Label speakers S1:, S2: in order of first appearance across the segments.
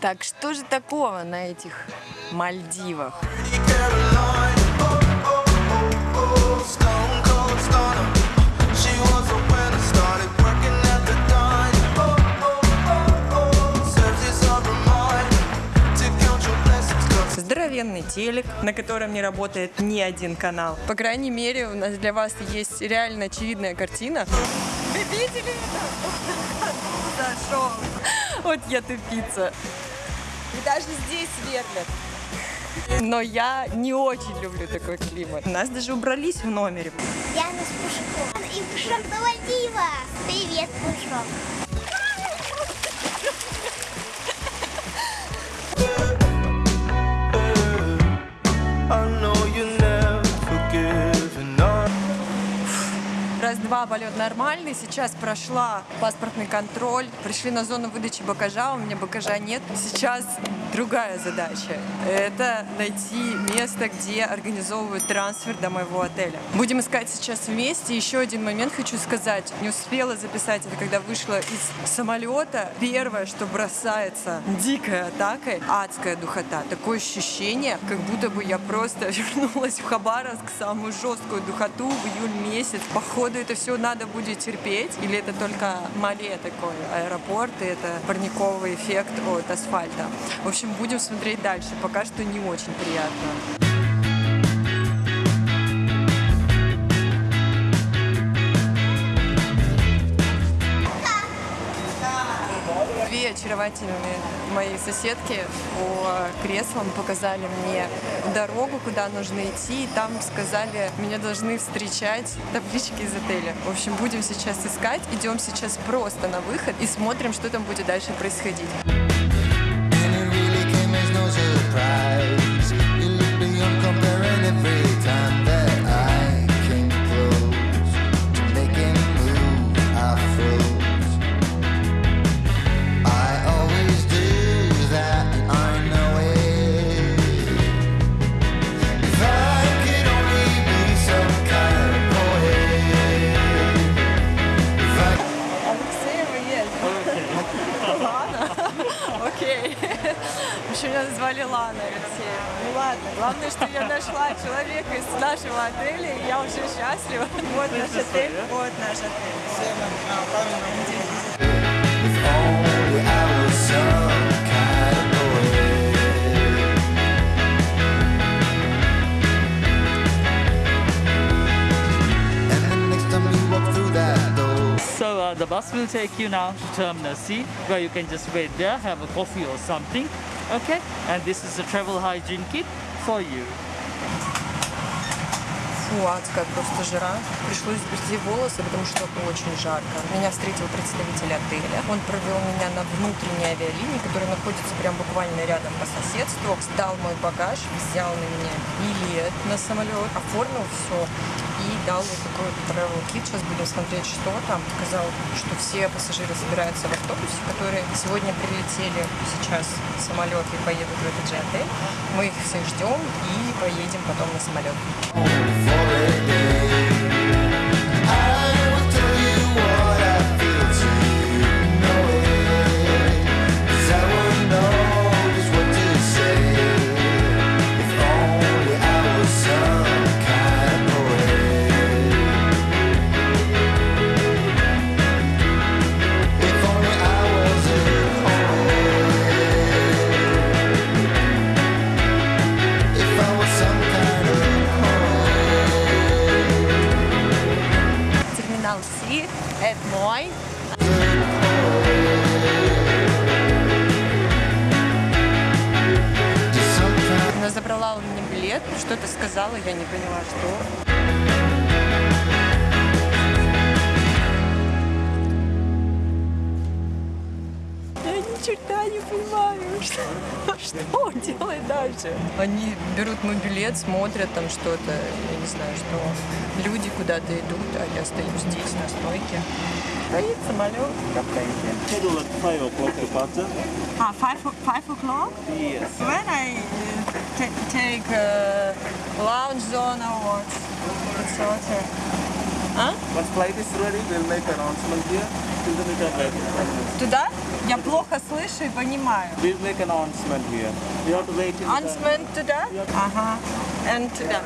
S1: Так что же такого на этих Мальдивах? Здоровенный телек, на котором не работает ни один канал. По крайней мере, у нас для вас есть реально очевидная картина. Вы видели это? Вот я тупица. Даже здесь сверлят. Но я не очень люблю такой климат. У нас даже убрались в номере.
S2: Яна с Пушком. И Пушок Мальдивах. Привет, Пушок.
S1: Раз-два полет нормальный. Сейчас прошла паспортный контроль. Пришли на зону выдачи багажа. У меня багажа нет. Сейчас другая задача. Это найти место, где организовывают трансфер до моего отеля. Будем искать сейчас вместе. Еще один момент хочу сказать. Не успела записать это, когда вышла из самолета. Первое, что бросается дикой атакой, адская духота. Такое ощущение, как будто бы я просто вернулась в Хабаровск, самую жесткую духоту в июль месяц. Походу это все надо будет терпеть, или это только Мале такой аэропорт, и это парниковый эффект от асфальта. В общем, будем смотреть дальше. Пока что не очень приятно. Две очаровательные мои соседки по креслам показали мне дорогу, куда нужно идти. И там сказали, меня должны встречать таблички из отеля. В общем, будем сейчас искать. Идем сейчас просто на выход и смотрим, что там будет дальше происходить. Еще меня назвали Лана Алексеева. Ну ладно. Главное, что я нашла человека из нашего отеля, и я уже счастлива. Вот наш отель. Вот наш отель.
S3: If only I was some kind of poet. And the next time you walk through that door,
S4: So uh, the bus will take you now to Terminal C, where you can just wait there, have a coffee or something. Okay? And this is a travel hygiene kit for you.
S1: Фу, адская просто жара. Пришлось сбрести волосы, потому что очень жарко. Меня встретил представитель отеля. Он провел меня на внутренней авиалинии, которая находится прям буквально рядом по соседству. Сдал мой багаж, взял на меня билет на самолет, оформил все и дал вот такой вот travel kit. Сейчас будем смотреть, что там. Сказал, что все пассажиры собираются в автобусе, которые сегодня прилетели сейчас в самолет и поедут в этот же отель. Мы их всех ждем и поедем потом на самолет.
S5: o'clock departure.
S1: А, five, five o'clock?
S5: Yes.
S1: When I uh, ta- take uh, lounge zone or what? It's okay. Huh?
S5: Once flight is ready, we'll make announcement here. Isn't it like
S1: Туда? Я плохо слышу и понимаю.
S5: We'll make an announcement here. You have to wait in the
S1: Ансмен туда? Ага. And туда.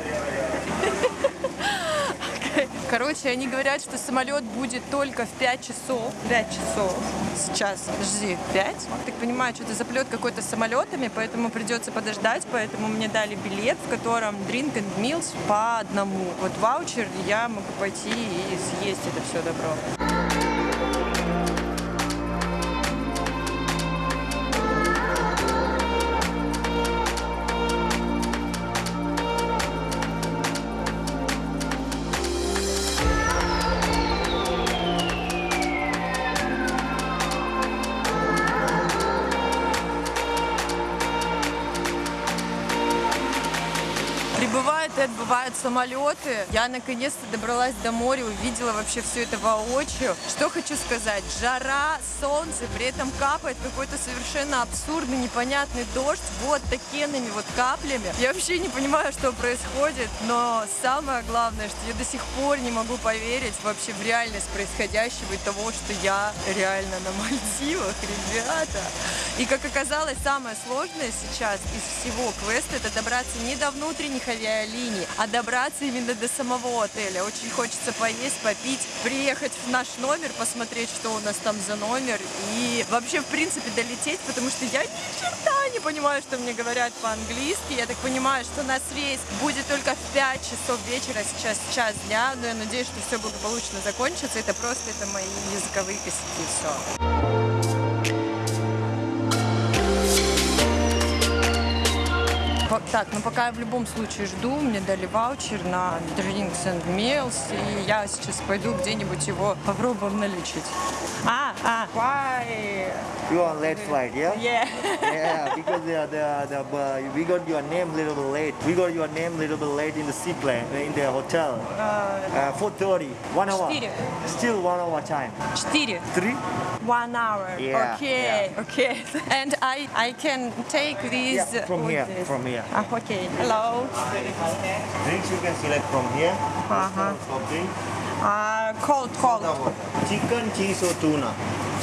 S1: Короче, они говорят, что самолет будет только в 5 часов. 5 часов. Сейчас, подожди, 5? Так понимаю, что-то заплет какой-то с самолетами, поэтому придется подождать, поэтому мне дали билет, в котором drink and meals по одному. Вот ваучер, я могу пойти и съесть это все добро. И отбывают самолеты. Я наконец-то добралась до моря, увидела вообще все это воочию. Что хочу сказать? Жара, солнце, при этом капает какой-то совершенно абсурдный, непонятный дождь вот такими вот каплями. Я вообще не понимаю, что происходит, но самое главное, что я до сих пор не могу поверить вообще в реальность происходящего и того, что я реально на Мальдивах, ребята. И как оказалось, самое сложное сейчас из всего квеста это добраться не до внутренних авиалиний, а добраться именно до самого отеля. Очень хочется поесть, попить, приехать в наш номер, посмотреть, что у нас там за номер и вообще, в принципе, долететь, потому что я ни черта не понимаю, что мне говорят по-английски. Я так понимаю, что нас рейс будет только в 5 часов вечера, сейчас час дня, но я надеюсь, что все благополучно закончится. Это просто это мои языковые косяки, все. Так, ну пока я в любом случае жду, мне дали ваучер на Drinks and Meals, и я сейчас пойду где-нибудь его попробуем наличить. А, а, why?
S6: You on late flight, yeah?
S1: Yeah.
S6: Yeah, because the, the, the, uh, we got your name little bit late. We got your name little bit late in the seaplane, in the hotel. Uh, 4.30, one hour.
S1: Четыре.
S6: Still one hour time.
S1: Четыре.
S6: Three?
S1: One hour.
S6: Yeah,
S1: okay, okay. And I, I can take these.
S6: Yeah, from here,
S1: this.
S6: from here.
S1: Ah, okay. Hello.
S6: Drinks you can select from here.
S1: Uh-huh.
S6: Soft drink.
S1: Uh, cold, cold.
S6: Chicken, cheese or tuna?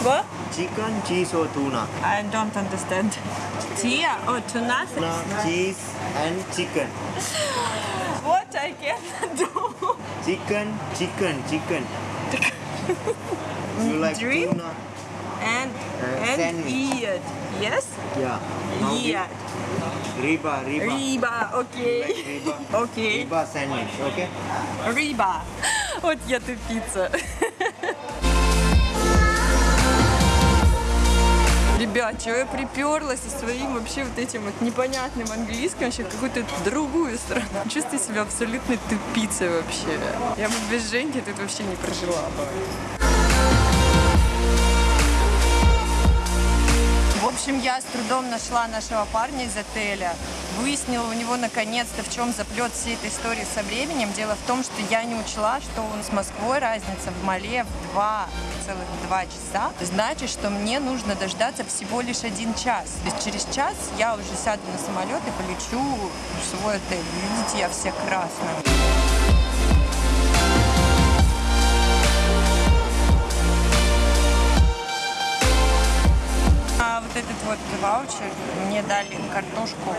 S1: What?
S6: Chicken, cheese or tuna?
S1: I don't understand. Tia or tuna?
S6: Tuna, cheese and chicken.
S1: What I can do?
S6: Chicken, chicken, chicken. you like
S1: Drink?
S6: tuna?
S1: And and
S6: sandwich.
S1: eat. Yes?
S6: Yeah.
S1: Eat.
S6: Riba, riba.
S1: Окей.
S6: Like riba.
S1: Окей.
S6: Riba sandwich, okay?
S1: Риба. Вот я тупица. Ребят, чего я приперлась со своим вообще вот этим вот непонятным английским вообще какую-то другую страну. Чувствую себя абсолютной тупицей вообще. Я бы без Женьки тут вообще не прожила бы. Общем, я с трудом нашла нашего парня из отеля. Выяснила у него наконец-то, в чем заплет всей этой истории со временем. Дело в том, что я не учла, что он с Москвой разница в Мале в два целых два часа. Значит, что мне нужно дождаться всего лишь один час. То есть через час я уже сяду на самолет и полечу в свой отель. Видите, я вся красная. Этот вот ваучер мне дали картошку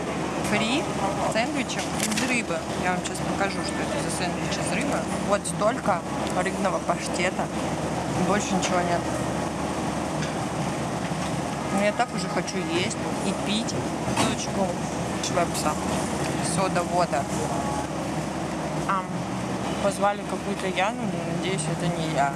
S1: фри, сэндвичем из рыбы. Я вам сейчас покажу, что это за сэндвич из рыбы. Вот столько рыбного паштета. Больше ничего нет. Но я так уже хочу есть и пить бутылочку швепса, сода-вода. Ам, позвали какую-то Яну, но надеюсь, это не я.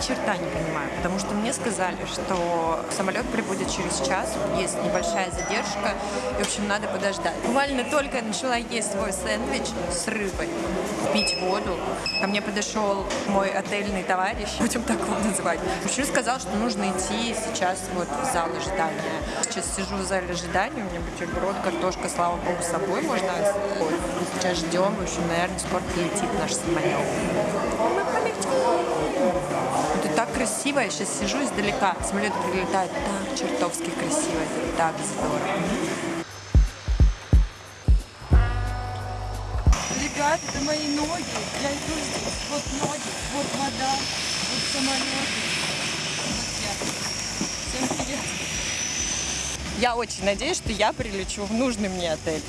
S1: Черта не понимаю, потому что мне сказали, что самолет прибудет через час, есть небольшая задержка, и, в общем, надо подождать. Буквально только я начала есть свой сэндвич с рыбой, пить воду, ко мне подошел мой отельный товарищ, будем так его называть. Мужчина сказал, что нужно идти сейчас вот в зал ожидания. Сейчас сижу в зале ожидания, у меня бутерброд, картошка, слава богу, с собой можно. Сейчас ждем, в общем, наверное, скоро прилетит наш самолет. Красиво. Я сейчас сижу издалека. Самолет прилетает так чертовски красиво. Так здорово. Ребят, это мои ноги. Я иду здесь. Вот ноги, вот вода, вот самолеты. Вот я. Всем привет. Я очень надеюсь, что я прилечу в нужный мне отель.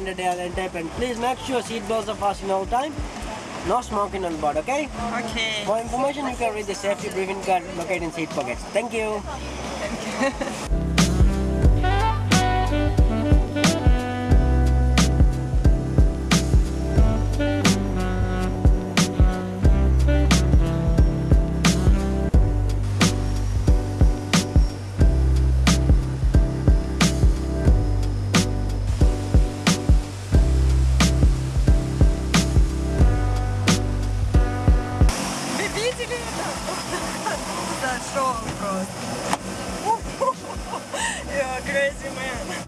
S7: Standard airline type and please make sure seat belts are fastened all time. No smoking on board, okay?
S1: Okay.
S7: For information, you can read the safety briefing card located in seat pockets. Thank you.
S1: Вы Зашел просто. Yeah, crazy man.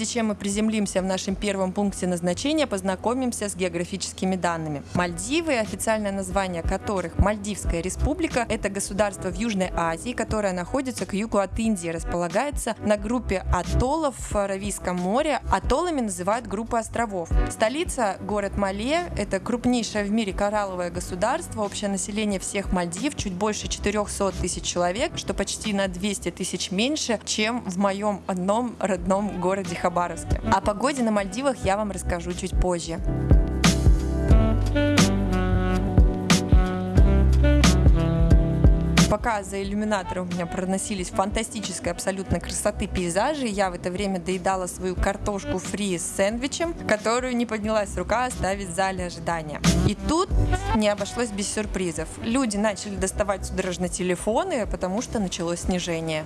S1: Прежде чем мы приземлимся в нашем первом пункте назначения, познакомимся с географическими данными. Мальдивы, официальное название которых Мальдивская республика, это государство в Южной Азии, которое находится к югу от Индии, располагается на группе атоллов в Аравийском море. Атоллами называют группу островов. Столица – город Мале, это крупнейшее в мире коралловое государство, общее население всех Мальдив чуть больше 400 тысяч человек, что почти на 200 тысяч меньше, чем в моем одном родном городе Хабаровске. О погоде на Мальдивах я вам расскажу чуть позже. Пока за иллюминатором у меня проносились фантастической абсолютно красоты пейзажи, я в это время доедала свою картошку фри с сэндвичем, которую не поднялась рука оставить в зале ожидания. И тут не обошлось без сюрпризов. Люди начали доставать судорожно телефоны, потому что началось снижение.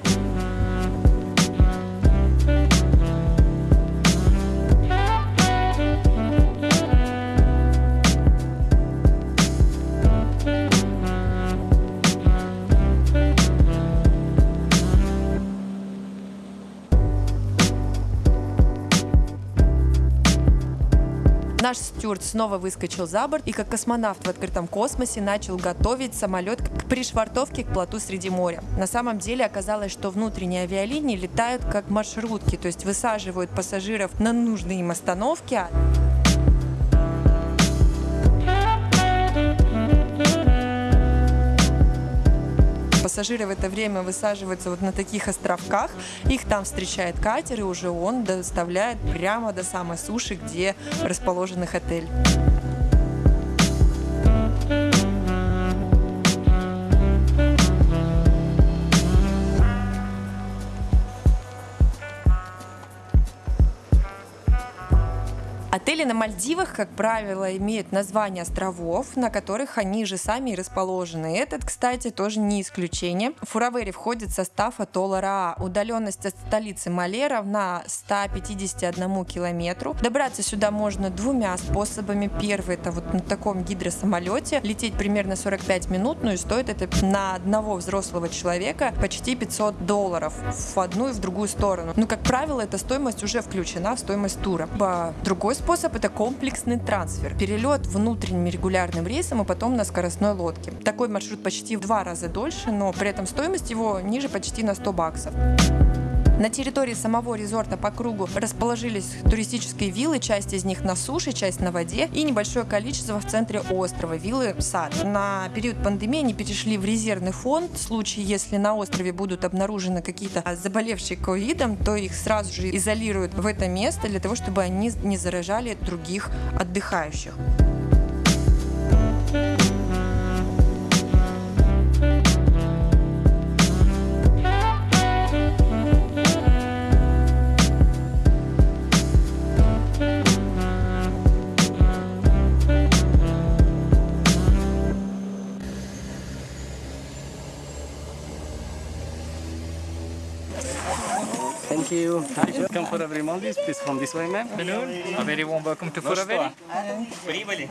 S1: Наш стюард снова выскочил за борт и как космонавт в открытом космосе начал готовить самолет к пришвартовке к плоту среди моря. На самом деле оказалось, что внутренние авиалинии летают как маршрутки, то есть высаживают пассажиров на нужные им остановки, Пассажиры в это время высаживаются вот на таких островках, их там встречает катер, и уже он доставляет прямо до самой суши, где расположен их отель. Отели на Мальдивах, как правило, имеют название островов, на которых они же сами и расположены. Этот, кстати, тоже не исключение. Фуравери входит в состав атолла Раа. Удаленность от столицы Мале равна 151 километру. Добраться сюда можно двумя способами. Первый это вот на таком гидросамолете. Лететь примерно 45 минут, ну и стоит это на одного взрослого человека почти 500 долларов в одну и в другую сторону. Ну, как правило, эта стоимость уже включена в стоимость тура. Либо Другой способ это комплексный трансфер. Перелет внутренним регулярным рейсом и потом на скоростной лодке. Такой маршрут почти в два раза дольше, но при этом стоимость его ниже почти на 100 баксов. На территории самого резорта по кругу расположились туристические виллы, часть из них на суше, часть на воде и небольшое количество в центре острова, виллы сад. На период пандемии они перешли в резервный фонд. В случае, если на острове будут обнаружены какие-то заболевшие ковидом, то их сразу же изолируют в это место для того, чтобы они не заражали других отдыхающих.
S5: Welcome for every Maldives. Please come this way, ma'am.
S8: A very warm welcome to Furaveri.
S5: Прибыли.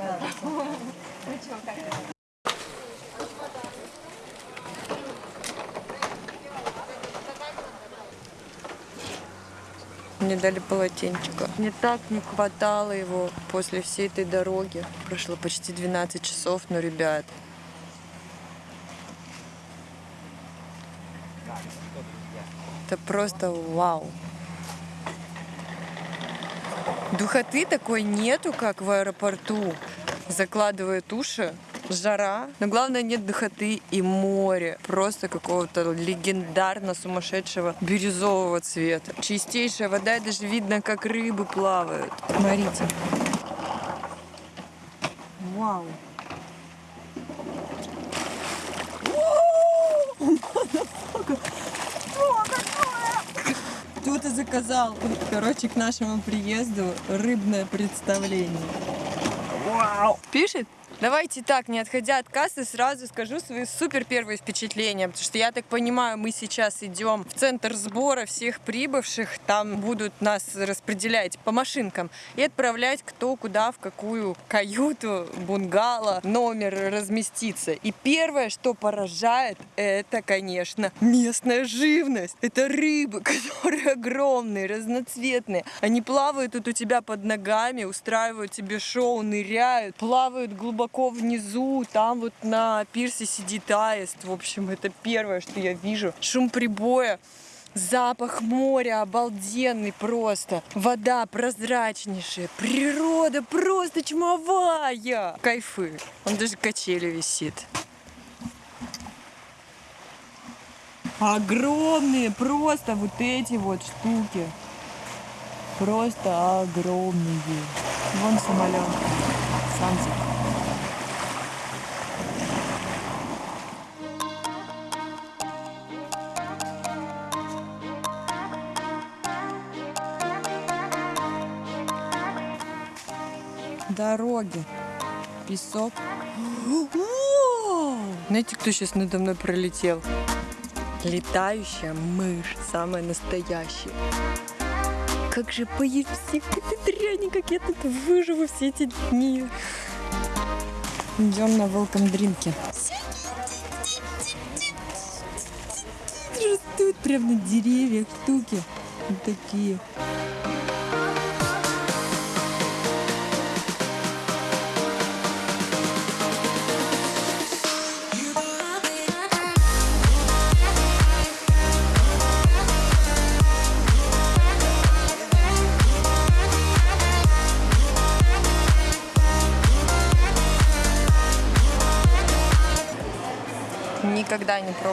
S1: Мне дали полотенчика. Мне так не хватало его после всей этой дороги. Прошло почти 12 часов, но, ребят, это просто вау. Духоты такой нету, как в аэропорту. Закладывает уши, жара. Но главное, нет духоты и море. Просто какого-то легендарно сумасшедшего бирюзового цвета. Чистейшая вода, и даже видно, как рыбы плавают. Смотрите. Вау. Кто-то заказал, короче, к нашему приезду рыбное представление. Вау! Пишет? Давайте так, не отходя от кассы, сразу скажу свои супер первые впечатления, потому что я так понимаю, мы сейчас идем в центр сбора всех прибывших, там будут нас распределять по машинкам и отправлять кто куда, в какую каюту, бунгало, номер разместиться. И первое, что поражает, это, конечно, местная живность. Это рыбы, которые огромные, разноцветные. Они плавают тут у тебя под ногами, устраивают тебе шоу, ныряют, плавают глубоко внизу, там вот на пирсе сидит аист. В общем, это первое, что я вижу. Шум прибоя. Запах моря обалденный просто. Вода прозрачнейшая. Природа просто чумовая. Кайфы. Он даже качели висит. Огромные просто вот эти вот штуки. Просто огромные. Вон самолет. Сансик. Дороги. Песок. Знаете, кто сейчас надо мной пролетел? Летающая мышь, самая настоящая. Как же поесть всей этой дряни, как я тут выживу все эти дни. Идем на welcome дринке. Растут прямо на деревьях штуки. Вот такие.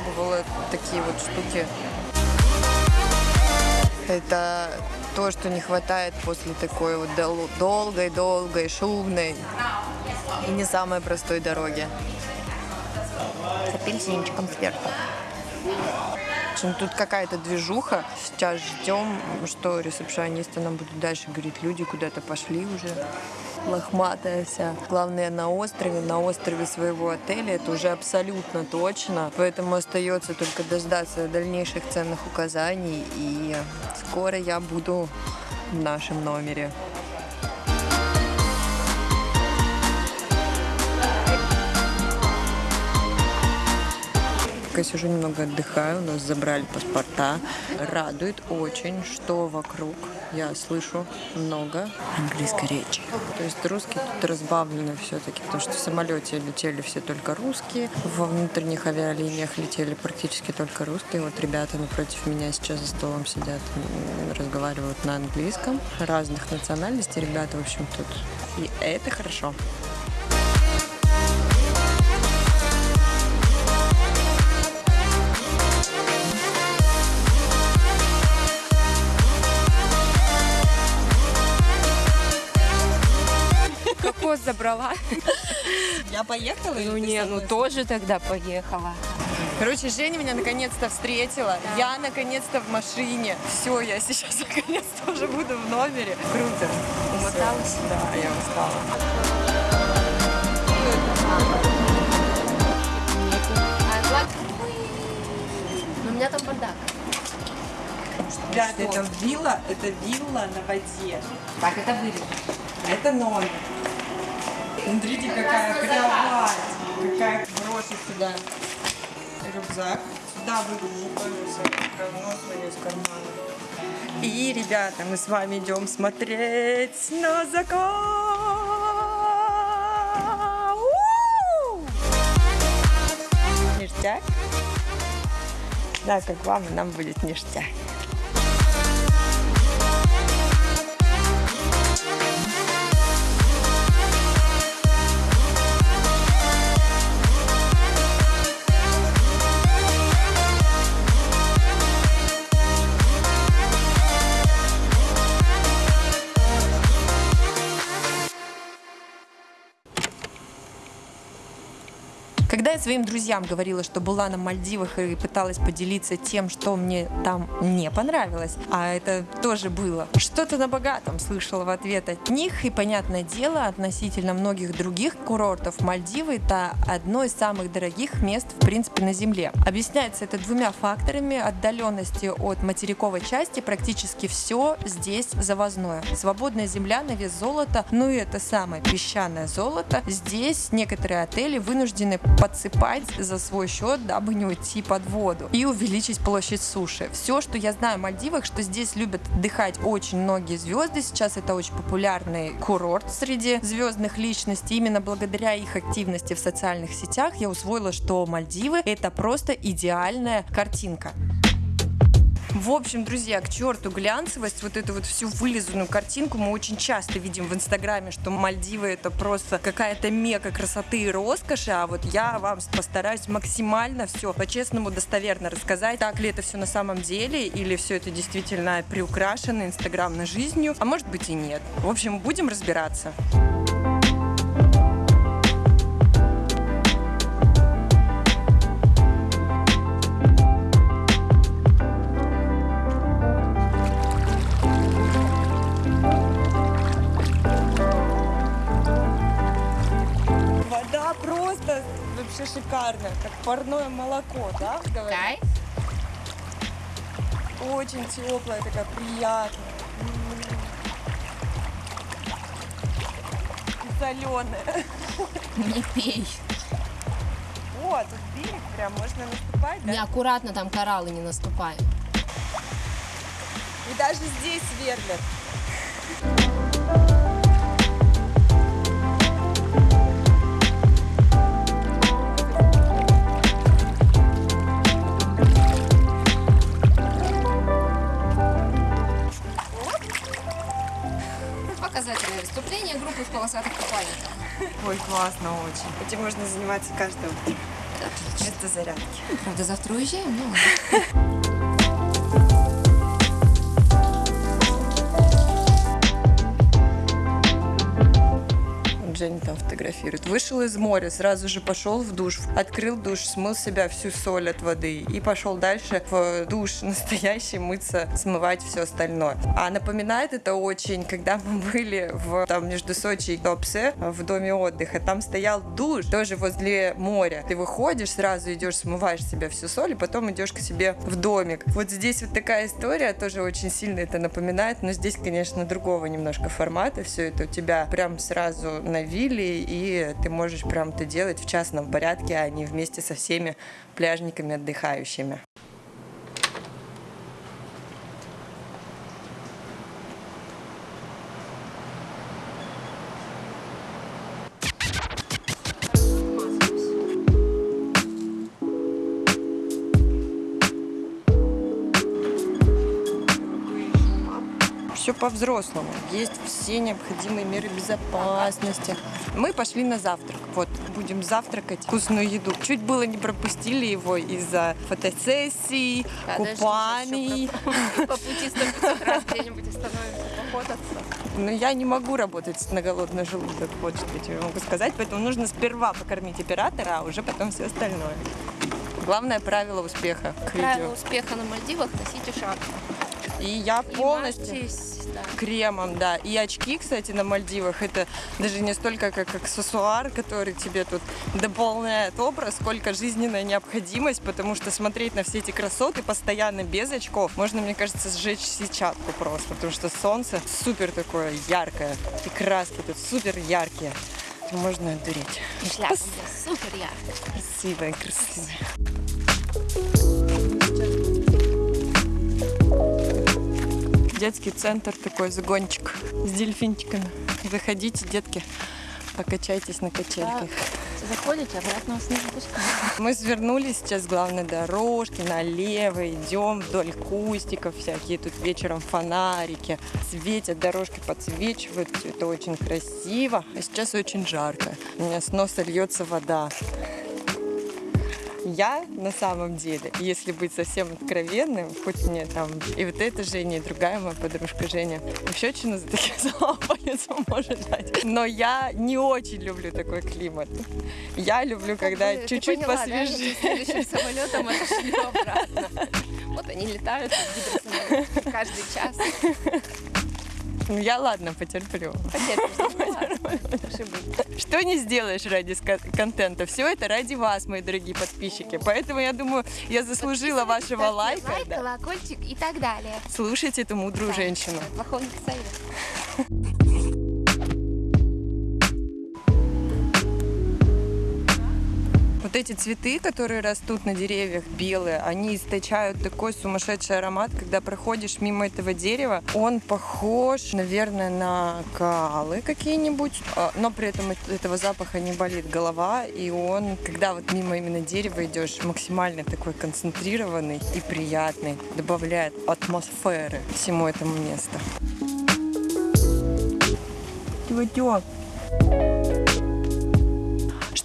S1: Пробовала такие вот штуки. Это то, что не хватает после такой вот дол- долгой-долгой, шумной и не самой простой дороги. С апельсинчиком сверху. Общем, тут какая-то движуха. Сейчас ждем, что ресепшионисты нам будут дальше говорить. Люди куда-то пошли уже. Лохматая вся. Главное, на острове, на острове своего отеля. Это уже абсолютно точно. Поэтому остается только дождаться дальнейших ценных указаний. И скоро я буду в нашем номере. Пока сижу немного отдыхаю, у нас забрали паспорта. Радует очень, что вокруг я слышу много английской речи. То есть русские тут разбавлены все-таки, потому что в самолете летели все только русские, во внутренних авиалиниях летели практически только русские. Вот ребята напротив меня сейчас за столом сидят, разговаривают на английском. Разных национальностей ребята, в общем, тут. И это хорошо.
S9: Кокос забрала.
S1: Я поехала?
S9: Ну не, ну тоже тогда поехала.
S1: Короче, Женя меня наконец-то встретила. Я наконец-то в машине. Все, я сейчас наконец-то уже буду в номере. Круто.
S9: Умоталась?
S1: Да, я устала.
S9: Но у меня там бардак.
S1: Ребята, это вилла, это вилла на воде.
S9: Так, это вырежу.
S1: Это номер. Смотрите, какая кровать. Какая брошу сюда рюкзак. Сюда выгружу тоже свое говно свое из кармана. И, ребята, мы с вами идем смотреть на закат. Ништяк. Да, как вам, и нам будет ништяк. Своим друзьям говорила, что была на Мальдивах и пыталась поделиться тем, что мне там не понравилось, а это тоже было, что-то на богатом слышала в ответ от них, и, понятное дело, относительно многих других курортов Мальдивы это одно из самых дорогих мест, в принципе, на Земле. Объясняется это двумя факторами. Отдаленности от материковой части практически все здесь завозное. Свободная земля на вес золота, ну и это самое песчаное золото. Здесь некоторые отели вынуждены подсыпать за свой счет, дабы не уйти под воду и увеличить площадь суши. Все, что я знаю о Мальдивах, что здесь любят отдыхать очень многие звезды. Сейчас это очень популярный курорт среди звездных личностей. Именно благодаря их активности в социальных сетях я усвоила, что Мальдивы это просто идеальная картинка. В общем, друзья, к черту глянцевость, вот эту вот всю вылизанную картинку мы очень часто видим в Инстаграме, что Мальдивы это просто какая-то мека красоты и роскоши, а вот я вам постараюсь максимально все по-честному достоверно рассказать, так ли это все на самом деле, или все это действительно приукрашено инстаграмной жизнью, а может быть и нет. В общем, будем разбираться. Шикарная, как парное молоко, да? говорят?
S9: Кайф.
S1: Очень теплая, такая приятная. Соленая.
S9: Не пей.
S1: О, тут берег прям, можно наступать, да?
S9: Неаккуратно там кораллы не наступай.
S1: И даже здесь сверлят. Ой, классно очень. Этим можно заниматься каждое утро. Это зарядки.
S9: Правда, завтра уезжаем, но...
S1: Вот Женя там фотографирует. Вышел из моря, сразу же пошел в душ, открыл душ, смыл себя всю соль от воды и пошел дальше в душ настоящий мыться, смывать все остальное. А напоминает это очень, когда мы были в, там между Сочи и Топсе в доме отдыха, там стоял душ тоже возле моря. Ты выходишь, сразу идешь, смываешь себя всю соль, и потом идешь к себе в домик. Вот здесь вот такая история, тоже очень сильно это напоминает, но здесь, конечно, другого немножко формата. Все это у тебя прям сразу на установили, и ты можешь прям это делать в частном порядке, а не вместе со всеми пляжниками отдыхающими. По-взрослому. Есть все необходимые меры безопасности. Мы пошли на завтрак. Вот, будем завтракать вкусную еду. Чуть было не пропустили его из-за фотосессий, купаний.
S9: По пути 100 раз где-нибудь остановимся пофотаться.
S1: Но я не могу работать на голодный желудок, вот что я тебе могу сказать. Поэтому нужно сперва покормить оператора, а уже потом все остальное. Главное правило успеха
S9: Правило успеха на Мальдивах – носите шапку.
S1: И я
S9: И
S1: полностью...
S9: мажьтесь, да.
S1: кремом, да. И очки, кстати, на Мальдивах, это даже не столько как аксессуар, который тебе тут дополняет образ, сколько жизненная необходимость, потому что смотреть на все эти красоты постоянно без очков, можно, мне кажется, сжечь сетчатку просто, потому что солнце супер такое яркое, и краски тут супер яркие. Можно одуреть.
S9: Шляпа супер яркая.
S1: Красивая, красивая. Детский центр такой, загончик с дельфинчиками. Заходите, детки, покачайтесь на качельках.
S9: Заходите, обратно вас не запускают.
S1: Мы свернули сейчас с главной дорожки налево, идем вдоль кустиков всякие. Тут вечером фонарики светят, дорожки подсвечивают. Все это очень красиво. А сейчас очень жарко. У меня с носа льется вода. Я на самом деле, если быть совсем откровенным, хоть мне там и вот эта Женя, и другая моя подружка Женя, вообще очень за такие слова по лицу может дать. Но я не очень люблю такой климат. Я люблю, когда чуть-чуть
S9: да?
S1: посвежее.
S9: Следующим самолетом отошли обратно. Вот они летают, каждый час.
S1: Ну, Я ладно, потерплю. Что не сделаешь ради контента? Все это ради вас, мои дорогие подписчики. Поэтому я думаю, я заслужила вашего лайка.
S9: Лайк, колокольчик и так далее.
S1: Слушайте эту мудрую женщину.
S9: Плохого не совет.
S1: Вот эти цветы, которые растут на деревьях, белые, они источают такой сумасшедший аромат, когда проходишь мимо этого дерева. Он похож, наверное, на калы какие-нибудь, а, но при этом этого запаха не болит голова, и он, когда вот мимо именно дерева идешь, максимально такой концентрированный и приятный, добавляет атмосферы всему этому месту. Тё-тё.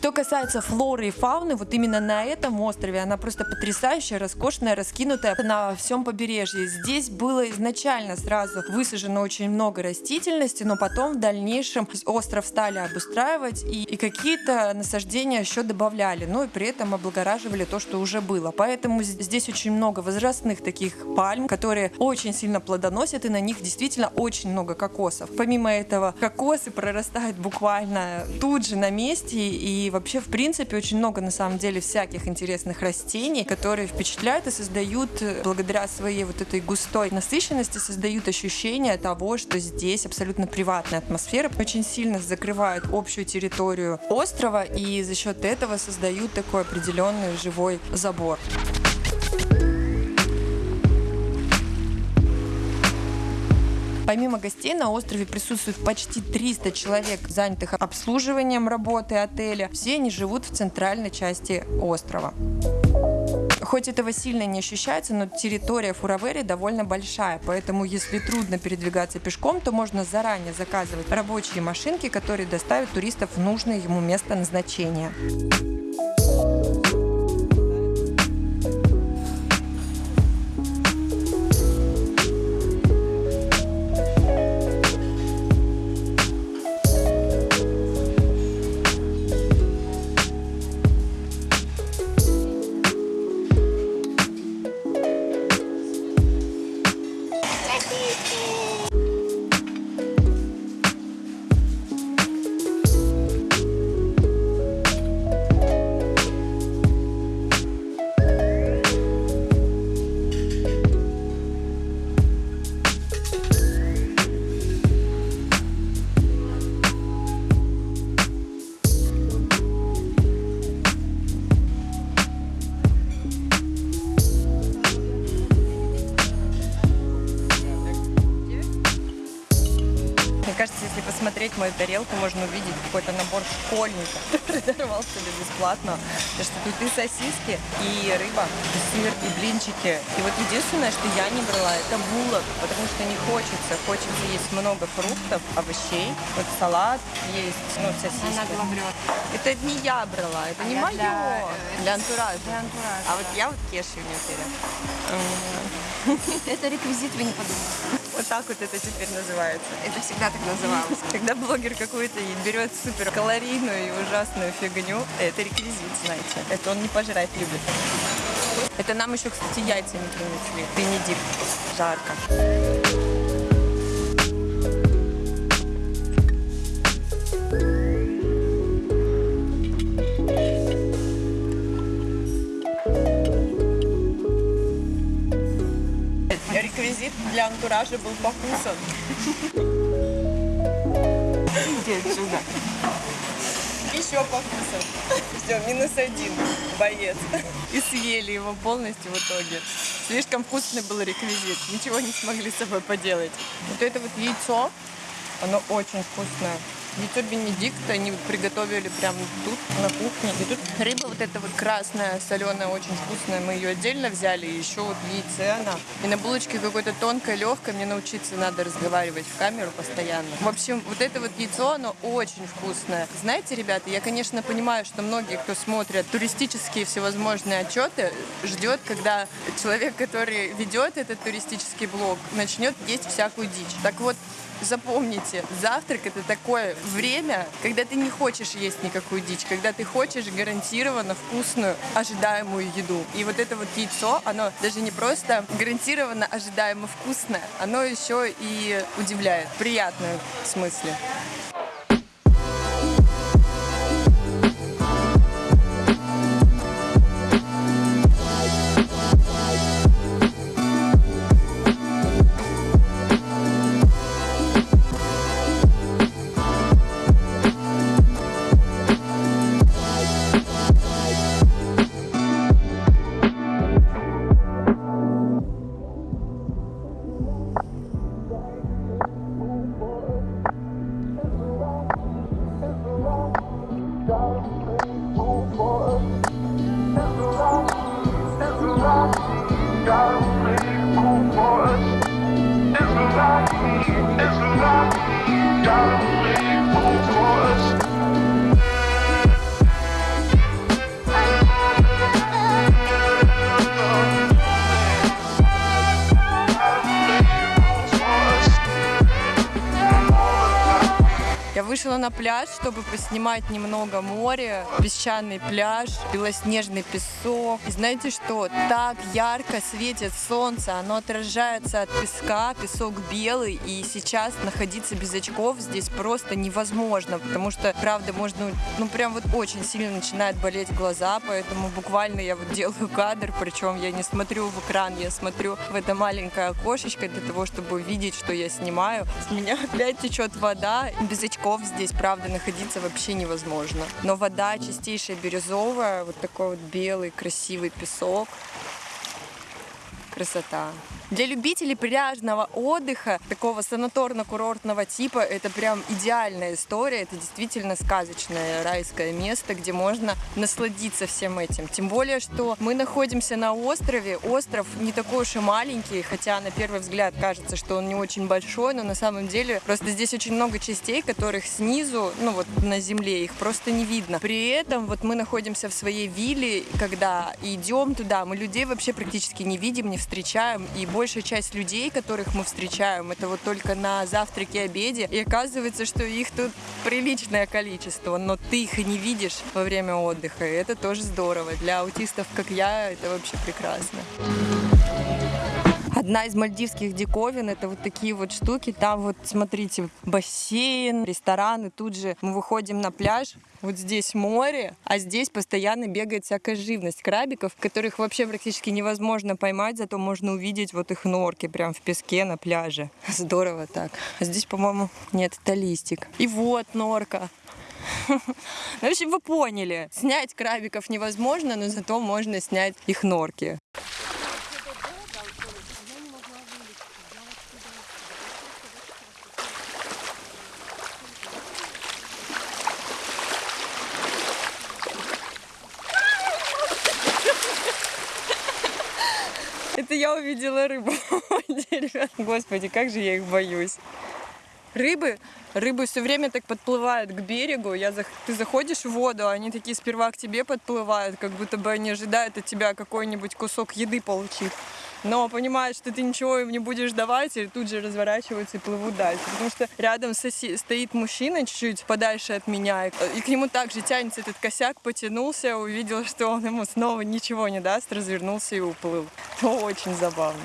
S1: Что касается флоры и фауны, вот именно на этом острове она просто потрясающая, роскошная, раскинутая на всем побережье. Здесь было изначально сразу высажено очень много растительности, но потом в дальнейшем остров стали обустраивать и, и какие-то насаждения еще добавляли, но и при этом облагораживали то, что уже было. Поэтому здесь очень много возрастных таких пальм, которые очень сильно плодоносят, и на них действительно очень много кокосов. Помимо этого, кокосы прорастают буквально тут же на месте, и вообще, в принципе, очень много на самом деле всяких интересных растений, которые впечатляют и создают, э, благодаря своей вот этой густой насыщенности, создают ощущение того, что здесь абсолютно приватная атмосфера, очень сильно закрывают общую территорию острова, и за счет этого создают такой определенный живой забор. Помимо гостей на острове присутствует почти 300 человек, занятых обслуживанием работы отеля. Все они живут в центральной части острова. Хоть этого сильно не ощущается, но территория Фуравери довольно большая, поэтому если трудно передвигаться пешком, то можно заранее заказывать рабочие машинки, которые доставят туристов в нужное ему место назначения. Посмотреть мою тарелку, можно увидеть какой-то набор школьника, который даровал себе бесплатно. Потому что тут и сосиски, и рыба, и сыр, и блинчики. И вот единственное, что я не брала, это булок, потому что не хочется. Хочется есть много фруктов, овощей. Вот салат есть, ну, сосиски.
S9: Она.
S1: Это не я брала, это не
S9: Это
S1: мое.
S9: для,
S1: Для,
S9: э,
S1: антуража.
S9: для антуража,
S1: А вот я вот кешью не уверена.
S9: Это реквизит, вы не подумайте.
S1: Так вот это теперь называется.
S9: Это всегда так называлось.
S1: Когда блогер какой-то берет супер калорийную и ужасную фигню, это реквизит, знаете. Это он не пожрать любит. Это нам еще, кстати, яйца не принесли. Бенедикт. Жарко. Антуража был покусан. Иди отсюда. Еще покусан. Все, минус один, боец. И съели его полностью в итоге. Слишком вкусный был реквизит. Ничего не смогли с собой поделать. Вот это вот яйцо, оно очень вкусное. Яйцо Бенедикт они приготовили прямо тут, на кухне. И тут рыба вот эта вот красная, соленая, очень вкусная. Мы ее отдельно взяли. И еще вот яйце она. И на булочке какое-то тонкое, легкое. Мне научиться надо разговаривать в камеру постоянно. В общем, вот это вот яйцо, оно очень вкусное. Знаете, ребята, я, конечно, понимаю, что многие, кто смотрят туристические всевозможные отчеты, ждет, когда человек, который ведет этот туристический блог, начнет есть всякую дичь. Так вот, Запомните, завтрак это такое время, когда ты не хочешь есть никакую дичь, когда ты хочешь гарантированно вкусную, ожидаемую еду. И вот это вот яйцо, оно даже не просто гарантированно ожидаемо вкусное, оно еще и удивляет, в приятном смысле. Пляж, чтобы поснимать немного море, песчаный пляж, белоснежный песок. И знаете что? Так ярко светит солнце, оно отражается от песка, песок белый, и сейчас находиться без очков здесь просто невозможно, потому что, правда, можно, ну прям вот очень сильно начинает болеть глаза, поэтому буквально я вот делаю кадр, причем я не смотрю в экран, я смотрю в это маленькое окошечко для того, чтобы видеть, что я снимаю. С меня опять течет вода, без очков здесь, правда, находиться вообще невозможно. Но вода чистейшая бирюзовая, вот такой вот белый красивый песок. Красота. Для любителей пляжного отдыха, такого санаторно-курортного типа, это прям идеальная история. Это действительно сказочное райское место, где можно насладиться всем этим. Тем более, что мы находимся на острове. Остров не такой уж и маленький, хотя на первый взгляд кажется, что он не очень большой, но на самом деле просто здесь очень много частей, которых снизу, ну вот на земле, их просто не видно. При этом вот мы находимся в своей вилле, когда идем туда, мы людей вообще практически не видим, не встречаем, и большая часть людей, которых мы встречаем, это вот только на завтраке, обеде, и оказывается, что их тут приличное количество, но ты их и не видишь во время отдыха, и это тоже здорово. Для аутистов, как я, это вообще прекрасно. Одна из мальдивских диковин это вот такие вот штуки. Там вот, смотрите, бассейн, рестораны. Тут же мы выходим на пляж. Вот здесь море, а здесь постоянно бегает всякая живность крабиков, которых вообще практически невозможно поймать, зато можно увидеть вот их норки прям в песке на пляже. Здорово так. А здесь, по-моему, нет, это листик. И вот норка. Ну, В общем, вы поняли. Снять крабиков невозможно, но зато можно снять их норки. я увидела рыбу. Господи, как же я их боюсь. Рыбы, рыбы все время так подплывают к берегу. Я Ты заходишь в воду, а они такие сперва к тебе подплывают, как будто бы они ожидают от тебя какой-нибудь кусок еды получить. Но понимают, что ты ничего им не будешь давать, и тут же разворачиваются и плывут дальше. Потому что рядом соси- стоит мужчина чуть-чуть подальше от меня, и, и к нему также тянется этот косяк, потянулся, увидел, что он ему снова ничего не даст, развернулся и уплыл. Это очень забавно.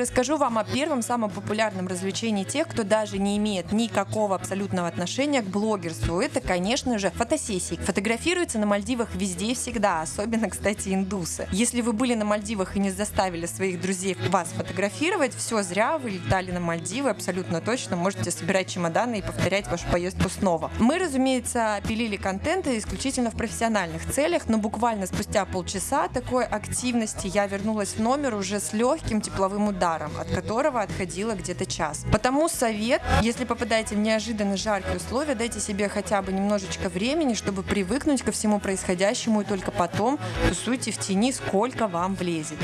S1: Расскажу вам о первом самом популярном развлечении тех, кто даже не имеет никакого абсолютного отношения к блогерству. Это, конечно же, фотосессии. Фотографируются на Мальдивах везде и всегда, особенно, кстати, индусы. Если вы были на Мальдивах и не заставили своих друзей вас фотографировать, все зря, вы летали на Мальдивы, абсолютно точно можете собирать чемоданы и повторять вашу поездку снова. Мы, разумеется, пилили контент исключительно в профессиональных целях, но буквально спустя полчаса такой активности я вернулась в номер уже с легким тепловым ударом, от которого отходила где-то час. Потому совет, если попадаете в неожиданно жаркие условия, дайте себе хотя бы немножечко времени, чтобы привыкнуть ко всему происходящему, и только потом тусуйте в тени, сколько вам влезет.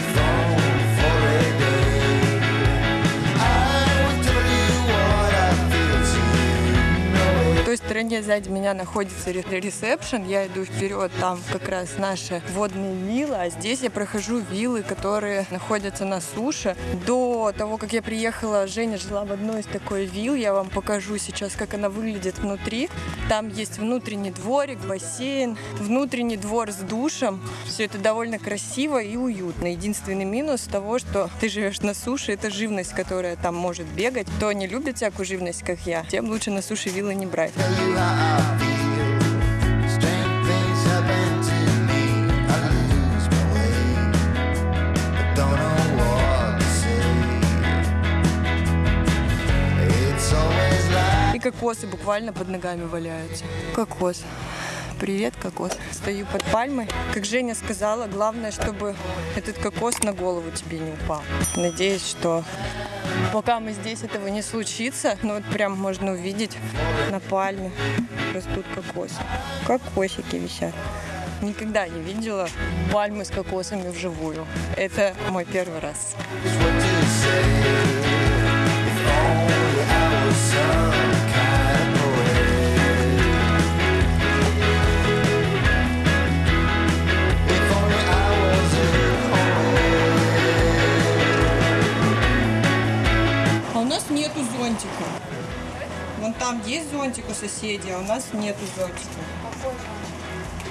S1: Стороне сзади меня находится ре- ресепшн, я иду вперед, там как раз наши водные виллы, а здесь я прохожу виллы, которые находятся на суше. До того, как я приехала, Женя жила в одной из такой вилл, я вам покажу сейчас, как она выглядит внутри. Там есть внутренний дворик, бассейн, внутренний двор с душем. Все это довольно красиво и уютно. Единственный минус того, что ты живешь на суше, это живность, которая там может бегать. Кто не любит всякую живность, как я, тем лучше на суше виллы не брать. И кокосы буквально под ногами валяются. Кокос. Привет, кокос. Стою под пальмой. Как Женя сказала, главное, чтобы этот кокос на голову тебе не упал. Надеюсь, что пока мы здесь, этого не случится. Но вот прям можно увидеть на пальме растут кокосы. Кокосики висят. Никогда не видела пальмы с кокосами вживую. Это мой первый раз. А нету зонтика. Вон там есть зонтик у соседей, а у нас нету зонтика.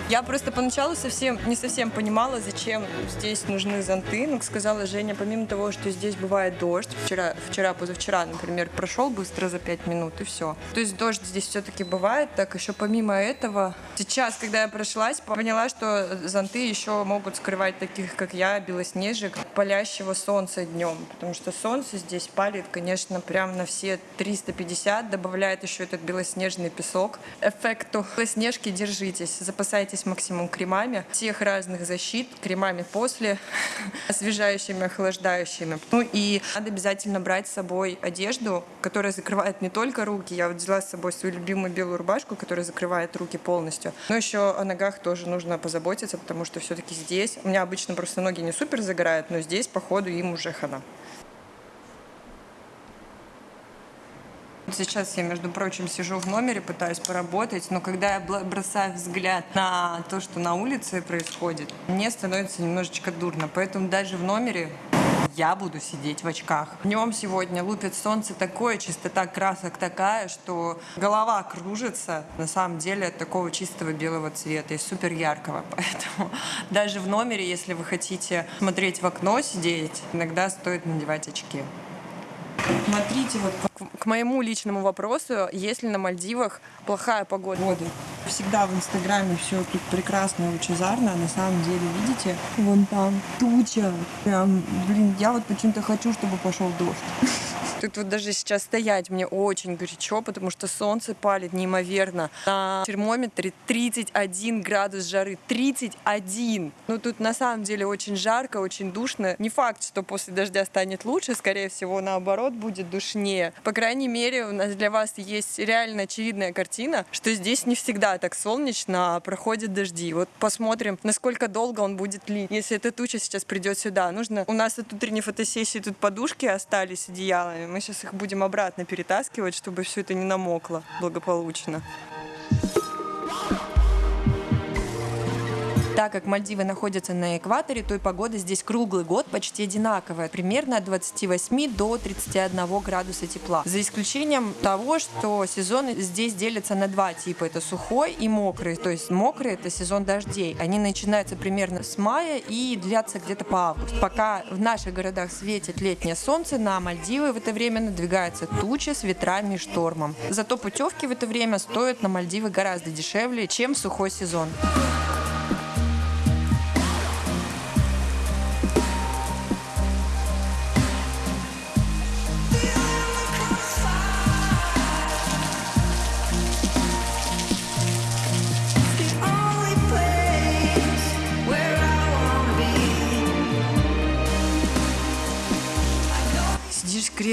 S1: Я просто поначалу совсем не совсем понимала, зачем здесь нужны зонты. Но, как сказала Женя, помимо того, что здесь бывает дождь, вчера, вчера, позавчера, например, прошел быстро за 5 минут и все. То есть дождь здесь все-таки бывает. Так еще помимо этого, сейчас, когда я прошлась, поняла, что зонты еще могут скрывать таких, как я, белоснежек, палящего солнца днем. Потому что солнце здесь палит, конечно, прям на все 350, добавляет еще этот белоснежный песок. Эффекту белоснежки держитесь, запасайтесь максимум кремами, всех разных защит, кремами после, освежающими, охлаждающими. Ну и надо обязательно брать с собой одежду, которая закрывает не только руки. Я вот взяла с собой свою любимую белую рубашку, которая закрывает руки полностью. Но еще о ногах тоже нужно позаботиться, потому что все-таки здесь, у меня обычно просто ноги не супер загорают, но здесь, походу, им уже хана. Сейчас я, между прочим, сижу в номере, пытаюсь поработать, но когда я бросаю взгляд на то, что на улице происходит, мне становится немножечко дурно. Поэтому даже в номере я буду сидеть в очках. Днем сегодня лупит солнце такое, чистота красок такая, что голова кружится на самом деле от такого чистого белого цвета и супер яркого. Поэтому даже в номере, если вы хотите смотреть в окно, сидеть, иногда стоит надевать очки. Смотрите, вот к- моему личному вопросу, если на Мальдивах плохая погода. Всегда в Инстаграме все тут прекрасно лучезарно, а на самом деле, видите, вон там туча. Прям, блин, я вот почему-то хочу, чтобы пошел дождь. Тут вот даже сейчас стоять мне очень горячо, потому что солнце палит неимоверно. На термометре 31 градус жары. 31! Ну тут на самом деле очень жарко, очень душно. Не факт, что после дождя станет лучше, скорее всего, наоборот, будет душнее. По крайней мере, у нас для вас есть реально очевидная картина, что здесь не всегда так солнечно, а проходят дожди. Вот посмотрим, насколько долго он будет лить. Если эта туча сейчас придет сюда, нужно... У нас от утренней фотосессии тут подушки остались одеялами. Мы сейчас их будем обратно перетаскивать, чтобы все это не намокло благополучно. Так как Мальдивы находятся на экваторе, то и погода здесь круглый год почти одинаковая, примерно от 28 до 31 градуса тепла. За исключением того, что сезоны здесь делятся на два типа. Это сухой и мокрый. То есть мокрый это сезон дождей. Они начинаются примерно с мая и длятся где-то по август. Пока в наших городах светит летнее солнце, на Мальдивы в это время надвигаются тучи с ветрами и штормом. Зато путевки в это время стоят на Мальдивы гораздо дешевле, чем сухой сезон.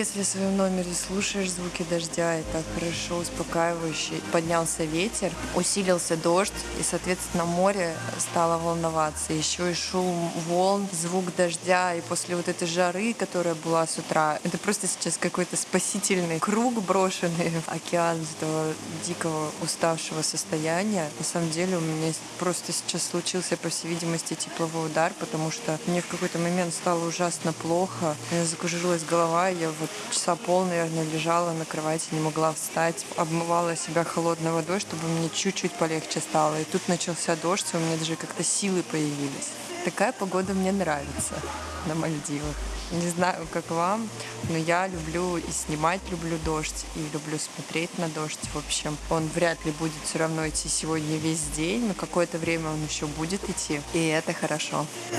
S1: Кресле в своем номере, слушаешь звуки дождя, так хорошо, успокаивающе. Поднялся ветер, усилился дождь, и, соответственно, море стало волноваться. Еще и шум волн, звук дождя, и после вот этой жары, которая была с утра, это просто сейчас какой-то спасительный круг, брошенный в океан этого дикого уставшего состояния. На самом деле у меня просто сейчас случился, по всей видимости, тепловой удар, потому что мне в какой-то момент стало ужасно плохо. У меня закружилась голова, я вот часа пол, наверное, лежала на кровати, не могла встать, обмывала себя холодной водой, чтобы мне чуть-чуть полегче стало. И тут начался дождь, и у меня даже как-то силы появились. Такая погода мне нравится на Мальдивах. Не знаю, как вам, но я люблю и снимать люблю дождь, и люблю смотреть на дождь. В общем, он вряд ли будет все равно идти сегодня весь день, но какое-то время он еще будет идти, и это хорошо. У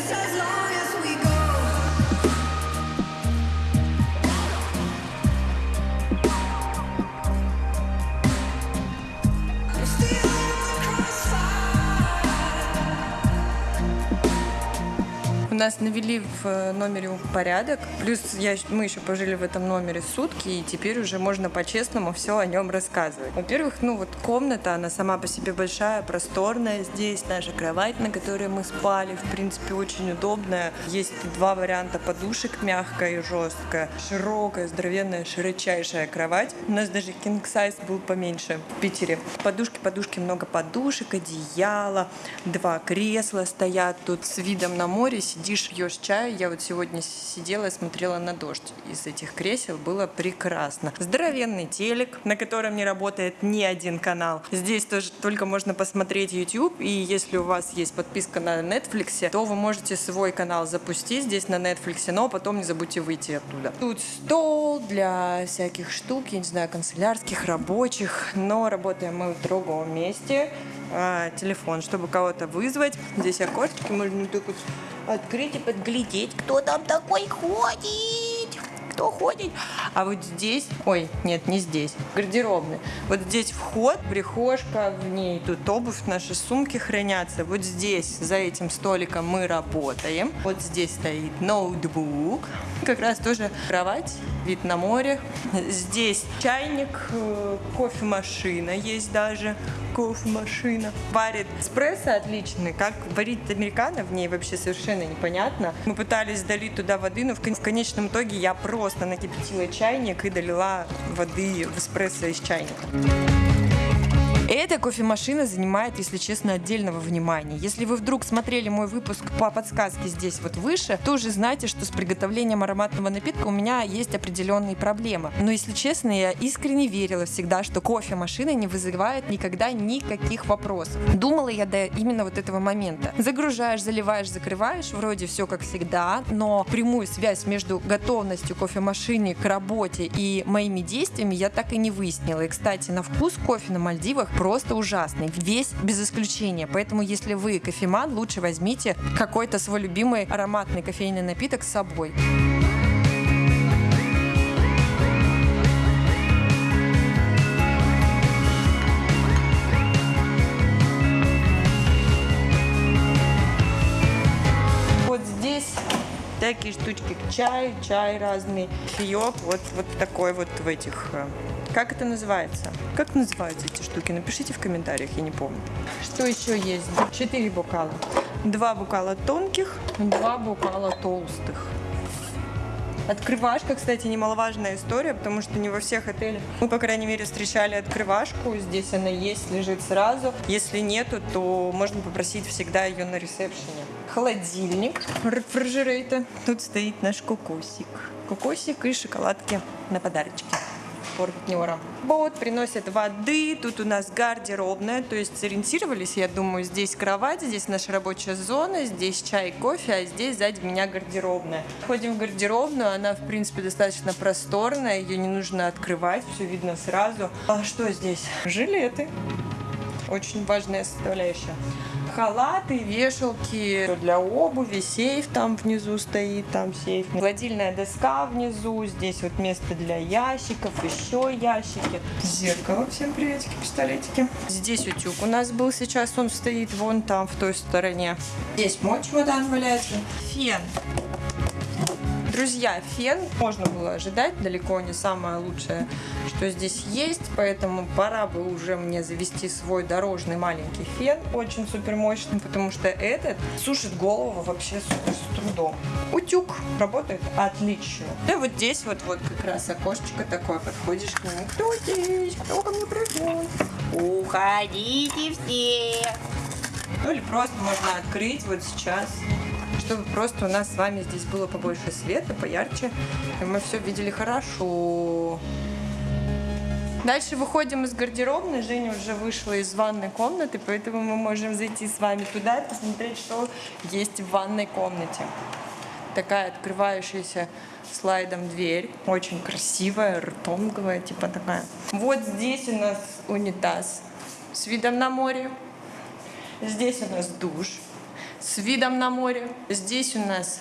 S1: нас навели в э, номере порядок. Плюс я, мы еще пожили в этом номере сутки, и теперь уже можно по-честному все о нем рассказывать. Во-первых, ну вот комната, она сама по себе большая, просторная. Здесь наша кровать, на которой мы спали, в принципе, очень удобная. Есть два варианта подушек, мягкая и жесткая. Широкая, здоровенная, широчайшая кровать. У нас даже king size был поменьше в Питере. Подушки, подушки, много подушек, одеяло, два кресла стоят тут с видом на море, сидишь, пьешь чай. Я вот сегодня сидела и смотрела на дождь из этих кресел. Было прекрасно. Здоровенный телек, на котором не работает ни один канал. Здесь тоже только можно посмотреть YouTube. И если у вас есть подписка на Netflix, то вы можете свой канал запустить здесь на Netflix, но потом не забудьте выйти оттуда. Тут стол для всяких штук, я не знаю, канцелярских, рабочих. Но работаем мы в другом месте. А, телефон, чтобы кого-то вызвать. Здесь окошечки можно вот открыть и подглядеть, кто там такой ходит. Кто ходит? А вот здесь, ой, нет, не здесь, гардеробный. Вот здесь вход, прихожка, в ней тут обувь, наши сумки хранятся. Вот здесь, за этим столиком мы работаем. Вот здесь стоит ноутбук. Как раз тоже кровать, вид на море. Здесь чайник, э, кофемашина есть даже. Кофемашина. Варит эспрессо отличный. Как варить американо в ней вообще совершенно непонятно. Мы пытались долить туда воды, но в кон- в конечном итоге я просто накипятила чайник и долила воды в эспрессо из чайника. Эта кофемашина занимает, если честно, отдельного внимания. Если вы вдруг смотрели мой выпуск по подсказке здесь вот выше, то уже знаете, что с приготовлением ароматного напитка у меня есть определенные проблемы. Но, если честно, я искренне верила всегда, что кофемашина не вызывает никогда никаких вопросов. Думала я до именно вот этого момента. Загружаешь, заливаешь, закрываешь, вроде все как всегда, но прямую связь между готовностью кофемашины к работе и моими действиями я так и не выяснила. И, кстати, на вкус кофе на Мальдивах просто ужасный. Весь без исключения. Поэтому, если вы кофеман, лучше возьмите какой-то свой любимый ароматный кофейный напиток с собой. всякие штучки к чаю, чай разный, чаек, вот, вот такой вот в этих э, как это называется? Как называются эти штуки? Напишите в комментариях, я не помню. Что еще есть? Четыре бокала. Два бокала тонких, два бокала толстых. Открывашка, кстати, немаловажная история, потому что не во всех отелях мы, по крайней мере, встречали открывашку. Здесь она есть, лежит сразу. Если нету, то можно попросить всегда ее на ресепшене. Холодильник, рефрижерейта. Тут стоит наш кокосик. Кокосик и шоколадки на подарочки партнера. Вот, приносят воды, тут у нас гардеробная, то есть сориентировались, я думаю, здесь кровать, здесь наша рабочая зона, здесь чай, кофе, а здесь сзади меня гардеробная. Ходим в гардеробную, она, в принципе, достаточно просторная, ее не нужно открывать, все видно сразу. А что здесь? Жилеты. Очень важная составляющая. Халаты, вешалки для обуви, сейф там внизу стоит, там сейф. Гладильная доска внизу, здесь вот место для ящиков, еще ящики. Зеркало, всем приветики, пистолетики. Здесь утюг у нас был сейчас, он стоит вон там, в той стороне. Здесь мой чемодан валяется. Фен. Друзья, фен можно было ожидать, далеко не самое лучшее, что здесь есть, поэтому пора бы уже мне завести свой дорожный маленький фен, очень супер мощный, потому что этот сушит голову вообще супер с трудом. Утюг работает отлично. И вот здесь вот, вот как раз окошечко такое, подходишь к нему. Кто здесь? Кто ко мне пришел? Уходите все! Ну или просто можно открыть вот сейчас чтобы просто у нас с вами здесь было побольше света, поярче, и мы все видели хорошо. Дальше выходим из гардеробной. Женя уже вышла из ванной комнаты, поэтому мы можем зайти с вами туда и посмотреть, что есть в ванной комнате. Такая открывающаяся слайдом дверь. Очень красивая, ртонговая, типа такая. Вот здесь у нас унитаз с видом на море. Здесь у нас душ с видом на море. Здесь у нас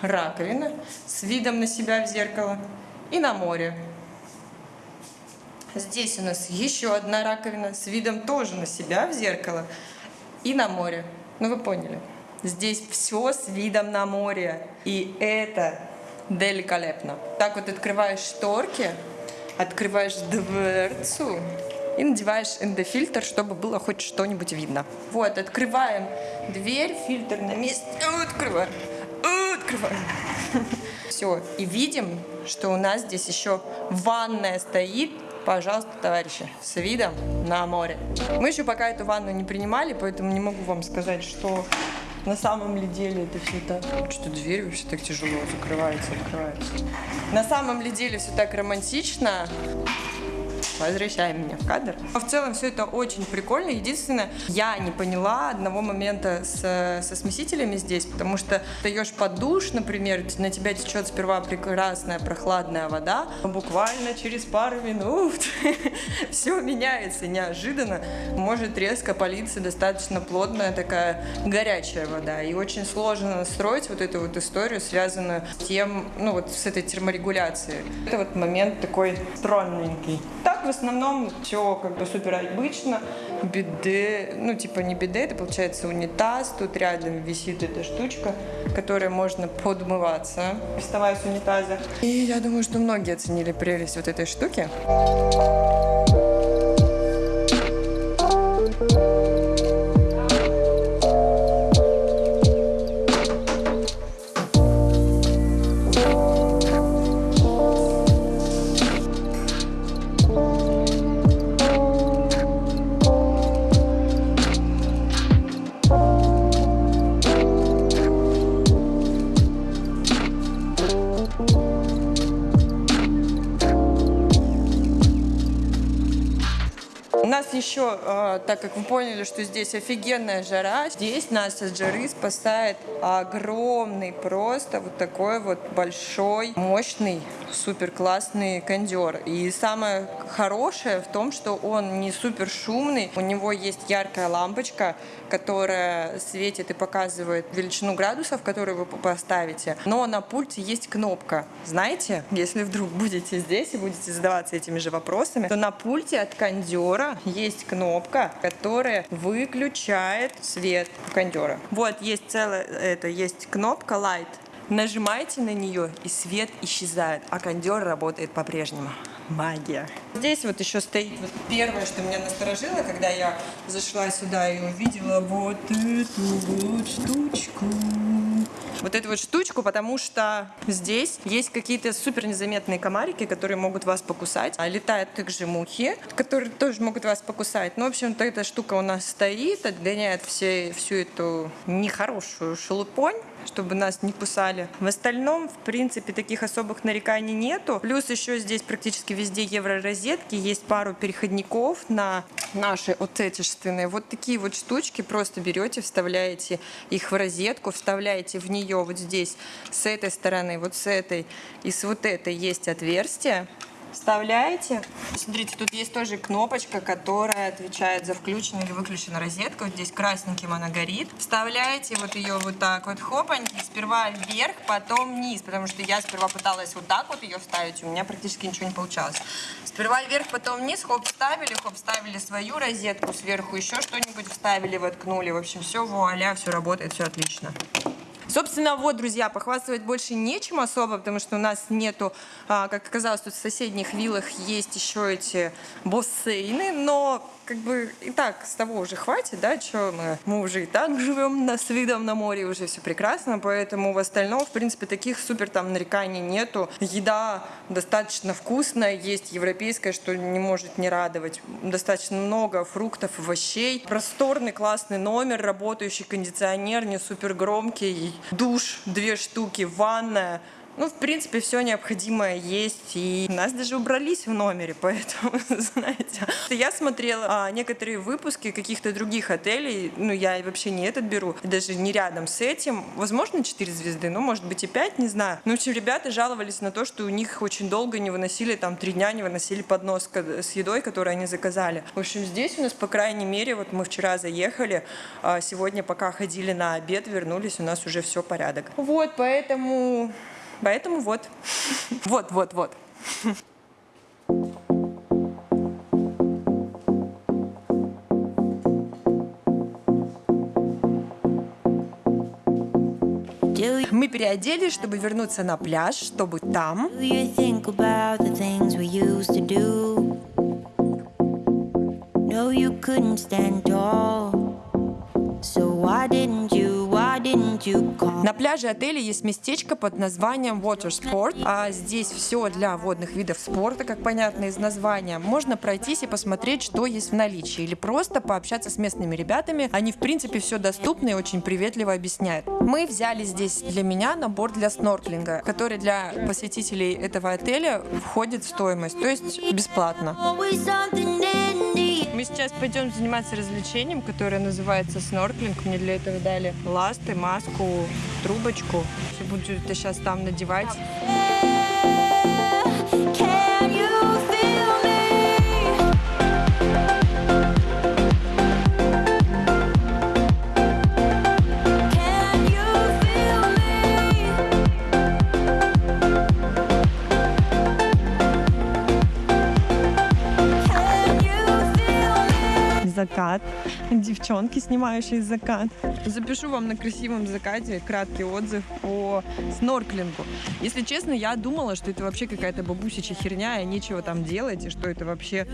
S1: раковина с видом на себя в зеркало и на море. Здесь у нас еще одна раковина с видом тоже на себя в зеркало и на море. Ну вы поняли. Здесь все с видом на море. И это великолепно. Так вот открываешь шторки, открываешь дверцу и надеваешь эндофильтр, чтобы было хоть что-нибудь видно. Вот, открываем дверь, фильтр на месте, открываем, открываем. Все, и видим, что у нас здесь еще ванная стоит, пожалуйста, товарищи, с видом на море. Мы еще пока эту ванну не принимали, поэтому не могу вам сказать, что на самом ли деле это все так. Что дверь вообще так тяжело закрывается, открывается. На самом ли деле все так романтично. Возвращаем меня в кадр. Но в целом все это очень прикольно. Единственное, я не поняла одного момента с, со смесителями здесь, потому что даешь под душ, например, на тебя течет сперва прекрасная прохладная вода, но буквально через пару минут все меняется неожиданно. Может резко политься достаточно плотная такая горячая вода. И очень сложно настроить вот эту вот историю, связанную с тем, ну вот с этой терморегуляцией. Это вот момент такой странненький. Так в основном все как бы супер обычно. Биде, ну типа не биде, это получается унитаз. Тут рядом висит эта штучка, которой можно подмываться, вставая с унитаза. И я думаю, что многие оценили прелесть вот этой штуки. У нас еще, э, так как вы поняли, что здесь офигенная жара, здесь нас от жары спасает огромный, просто вот такой вот большой, мощный, супер классный кондер. И самое хорошее в том, что он не супер шумный, у него есть яркая лампочка, которая светит и показывает величину градусов, которые вы поставите. Но на пульте есть кнопка. Знаете, если вдруг будете здесь и будете задаваться этими же вопросами, то на пульте от кондера есть кнопка, которая выключает свет кондера. Вот есть целая, это есть кнопка Light. Нажимаете на нее, и свет исчезает, а кондер работает по-прежнему. Магия. Здесь вот еще стоит вот первое, что меня насторожило, когда я зашла сюда и увидела вот эту вот штучку. Вот эту вот штучку, потому что здесь есть какие-то супер незаметные комарики, которые могут вас покусать. А летают также мухи, которые тоже могут вас покусать. Ну, в общем-то, эта штука у нас стоит, отгоняет все, всю эту нехорошую шелупонь чтобы нас не кусали. В остальном, в принципе, таких особых нареканий нету. Плюс еще здесь практически везде евророзетки, есть пару переходников на наши отечественные. Вот такие вот штучки просто берете, вставляете их в розетку, вставляете в нее вот здесь с этой стороны, вот с этой и с вот этой есть отверстие. Вставляете. Смотрите, тут есть тоже кнопочка, которая отвечает за включенную или выключенную розетку. Вот здесь красненьким она горит. Вставляете вот ее вот так вот хопаньки. Сперва вверх, потом вниз. Потому что я сперва пыталась вот так вот ее вставить. У меня практически ничего не получалось. Сперва вверх, потом вниз. Хоп, вставили, хоп, вставили свою розетку. Сверху еще что-нибудь вставили, воткнули. В общем, все вуаля, все работает, все отлично. Собственно, вот, друзья, похвастывать больше нечем особо, потому что у нас нету, а, как оказалось, тут в соседних виллах есть еще эти бассейны, но как бы и так с того уже хватит, да, что мы, мы уже и так живем на, с видом на море, уже все прекрасно, поэтому в остальном, в принципе, таких супер там нареканий нету. Еда достаточно вкусная, есть европейская, что не может не радовать. Достаточно много фруктов, овощей. Просторный, классный номер, работающий кондиционер, не супер громкий, душ, две штуки, ванная, ну, в принципе, все необходимое есть. И нас даже убрались в номере, поэтому, знаете. Я смотрела а, некоторые выпуски каких-то других отелей. Ну, я вообще не этот беру, даже не рядом с этим. Возможно, 4 звезды, ну, может быть, и 5, не знаю. Ну, в общем, ребята жаловались на то, что у них очень долго не выносили, там, три дня не выносили поднос с едой, которую они заказали. В общем, здесь у нас, по крайней мере, вот мы вчера заехали, а сегодня, пока ходили на обед, вернулись, у нас уже все порядок. Вот, поэтому Поэтому вот. Вот, вот, вот. Мы переоделись, чтобы вернуться на пляж, чтобы там.
S10: So why didn't you,
S1: На пляже отеля есть местечко под названием Water Sport. А здесь все для водных видов спорта, как понятно из названия. Можно пройтись и посмотреть, что есть в наличии. Или просто пообщаться с местными ребятами. Они, в принципе, все доступно и очень приветливо объясняют. Мы взяли здесь для меня набор для снорклинга, который для посетителей этого отеля входит в стоимость, то есть бесплатно. Мы сейчас пойдем заниматься развлечением, которое называется снорклинг. Мне для этого дали ласты, маску, трубочку. Буду это сейчас там надевать. Закат. Девчонки, снимающие закат. Запишу вам на красивом закате краткий отзыв по снорклингу. Если честно, я думала, что это вообще какая-то бабусичья херня, и нечего там делать, и что это вообще...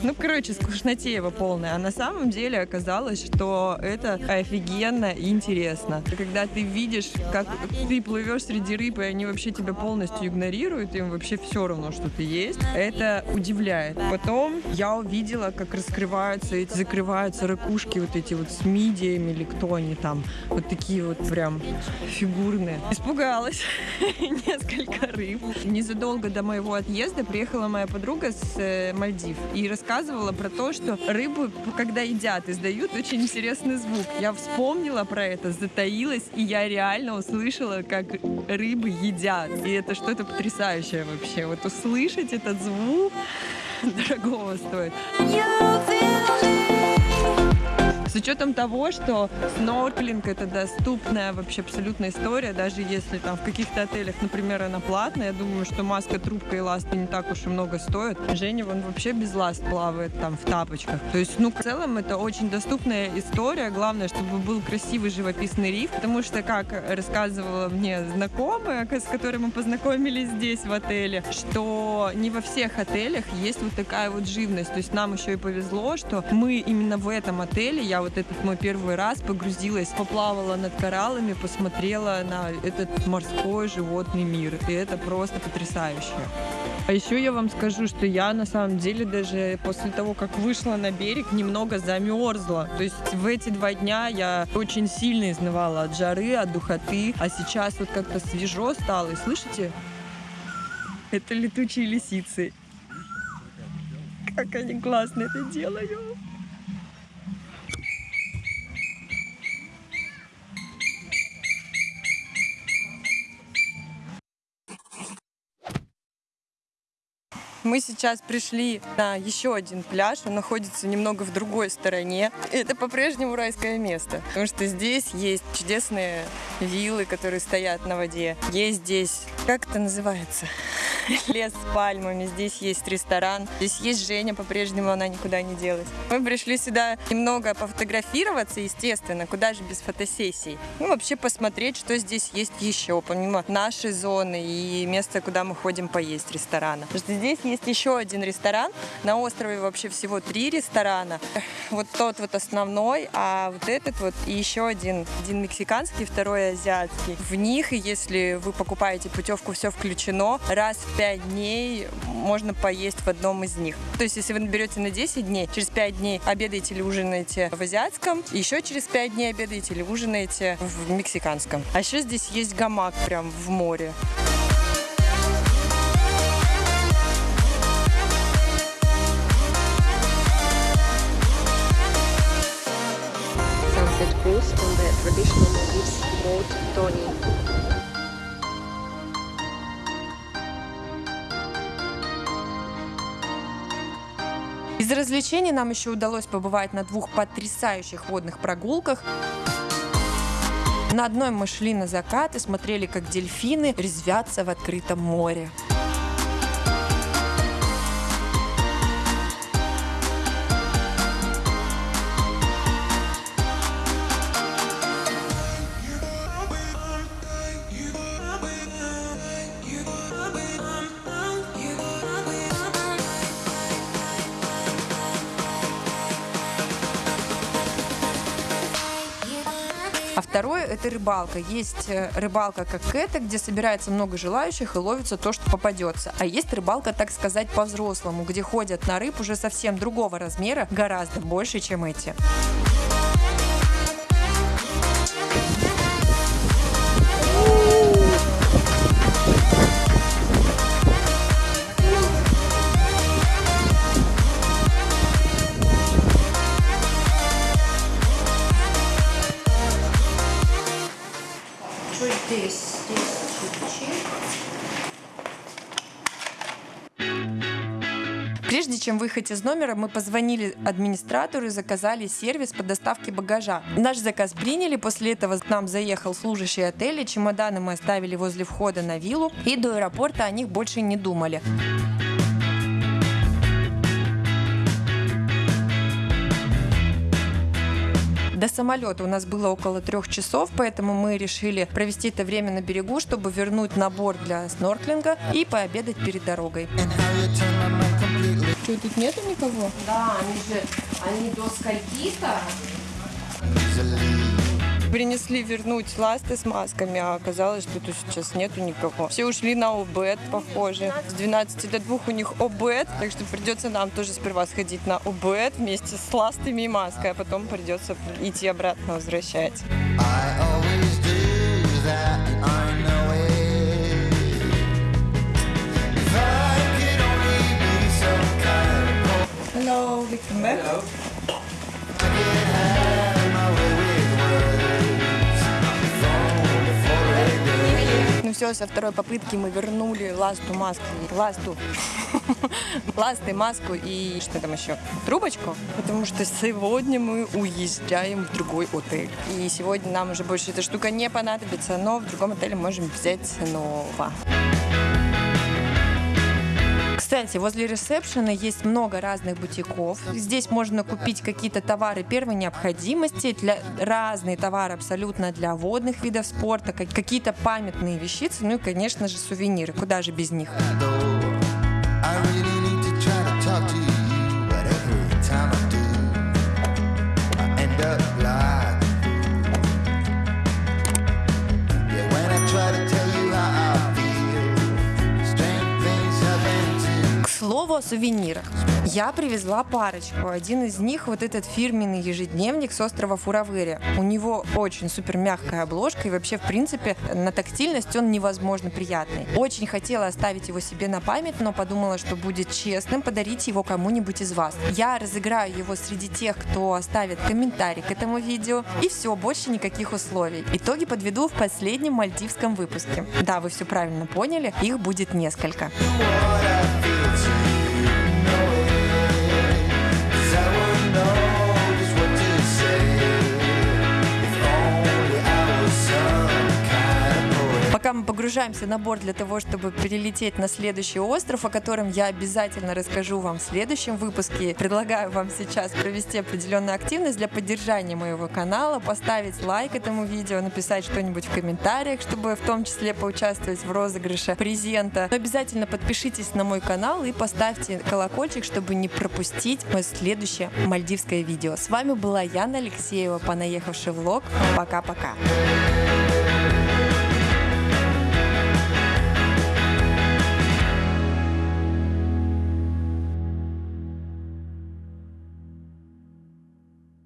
S1: Ну, короче, скучнотеево полная. А на самом деле оказалось, что это офигенно интересно. Когда ты видишь, как ты плывешь среди рыб, и они вообще тебя полностью игнорируют, им вообще все равно, что ты есть, это удивляет. Потом я увидела, как раскрываются эти, закрываются ракушки вот эти вот с мидиями или кто они там. Вот такие вот прям фигурные. Испугалась несколько рыб. Незадолго до моего отъезда приехала моя подруга с э, Мальдив и рассказывала про то, что рыбы, когда едят, издают очень интересный звук. Я вспомнила про это, затаилась, и я реально услышала, как рыбы едят. И это что-то потрясающее вообще. Вот услышать этот звук дорогого стоит. С учетом того, что снорклинг это доступная вообще абсолютная история, даже если там в каких-то отелях, например, она платная, я думаю, что маска, трубка и ласты не так уж и много стоят. Женя, он вообще без ласт плавает там в тапочках. То есть, ну, в целом это очень доступная история. Главное, чтобы был красивый живописный риф, потому что, как рассказывала мне знакомая, с которой мы познакомились здесь в отеле, что не во всех отелях есть вот такая вот живность. То есть нам еще и повезло, что мы именно в этом отеле, я вот этот мой первый раз погрузилась, поплавала над кораллами, посмотрела на этот морской животный мир. И это просто потрясающе. А еще я вам скажу, что я на самом деле даже после того, как вышла на берег, немного замерзла. То есть в эти два дня я очень сильно изнывала от жары, от духоты. А сейчас вот как-то свежо стало. И слышите? Это летучие лисицы. Как они классно это делают. Мы сейчас пришли на еще один пляж. Он находится немного в другой стороне. Это по-прежнему райское место, потому что здесь есть чудесные виллы, которые стоят на воде. Есть здесь, как это называется? Лес с пальмами. Здесь есть ресторан. Здесь есть Женя, по-прежнему она никуда не делась. Мы пришли сюда немного пофотографироваться, естественно, куда же без фотосессий. Ну, вообще посмотреть, что здесь есть еще, помимо нашей зоны и места, куда мы ходим поесть ресторана. Здесь есть еще один ресторан. На острове вообще всего три ресторана. Вот тот вот основной, а вот этот вот и еще один. Один мексиканский, второй азиатский. В них, если вы покупаете путевку, все включено, раз в пять дней можно поесть в одном из них. То есть, если вы наберете на 10 дней, через 5 дней обедаете или ужинаете в азиатском, еще через 5 дней обедаете или ужинаете в мексиканском. А еще здесь есть гамак прям в море.
S9: Sunset cruise on the traditional Maldives boat Tony.
S1: Из развлечений нам еще удалось побывать на двух потрясающих водных прогулках. На одной мы шли на закат и смотрели, как дельфины резвятся в открытом море. Это рыбалка. Есть э, рыбалка как эта, где собирается много желающих и ловится то, что попадется. А есть рыбалка, так сказать, по-взрослому, где ходят на рыб уже совсем другого размера, гораздо больше, чем эти. Чем выехать из номера, мы позвонили администратору и заказали сервис по доставке багажа. Наш заказ приняли, после этого к нам заехал служащий отеля, чемоданы мы оставили возле входа на виллу, и до аэропорта о них больше не думали. До самолета у нас было около трех часов, поэтому мы решили провести это время на берегу, чтобы вернуть набор для снорклинга и пообедать перед дорогой. Что, тут нету никого? Да, они же, они до скольки-то Принесли вернуть ласты с масками, а оказалось, что тут сейчас нету никого. Все ушли на обед, похоже. С 12 до 2 у них обед, так что придется нам тоже сперва сходить на обед вместе с ластами и маской, а потом придется идти обратно возвращать. Hello, welcome back. Ну все, со второй попытки мы вернули ласту, маску, ласту, ласты, маску и что там еще? Трубочку, потому что сегодня мы уезжаем в другой отель. И сегодня нам уже больше эта штука не понадобится, но в другом отеле можем взять снова. Кстати, возле ресепшена есть много разных бутиков. Здесь можно купить какие-то товары первой необходимости, для разные товары абсолютно для водных видов спорта, как- какие-то памятные вещицы, ну и, конечно же, сувениры. Куда же без них? Слову о сувенирах. Я привезла парочку. Один из них вот этот фирменный ежедневник с острова Фуравыри. У него очень супер мягкая обложка и вообще, в принципе, на тактильность он невозможно приятный. Очень хотела оставить его себе на память, но подумала, что будет честным подарить его кому-нибудь из вас. Я разыграю его среди тех, кто оставит комментарий к этому видео. И все, больше никаких условий. Итоги подведу в последнем мальдивском выпуске. Да, вы все правильно поняли, их будет несколько.
S3: what
S1: мы погружаемся на борт для того, чтобы перелететь на следующий остров, о котором я обязательно расскажу вам в следующем выпуске, предлагаю вам сейчас провести определенную активность для поддержания моего канала, поставить лайк этому видео, написать что-нибудь в комментариях, чтобы в том числе поучаствовать в розыгрыше презента. Но обязательно подпишитесь на мой канал и поставьте колокольчик, чтобы не пропустить мое следующее мальдивское видео. С вами была Яна Алексеева, понаехавший влог. Пока-пока.